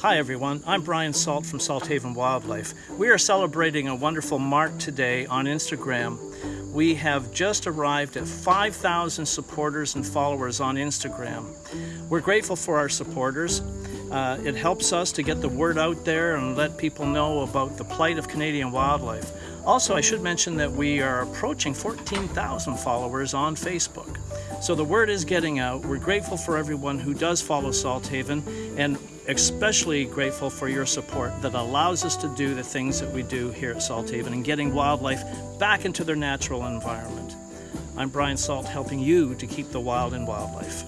Hi everyone, I'm Brian Salt from Salthaven Wildlife. We are celebrating a wonderful mark today on Instagram. We have just arrived at 5,000 supporters and followers on Instagram. We're grateful for our supporters. Uh, it helps us to get the word out there and let people know about the plight of Canadian wildlife. Also, I should mention that we are approaching 14,000 followers on Facebook. So the word is getting out. We're grateful for everyone who does follow Salthaven and especially grateful for your support that allows us to do the things that we do here at Salthaven and getting wildlife back into their natural environment. I'm Brian Salt helping you to keep the wild in wildlife.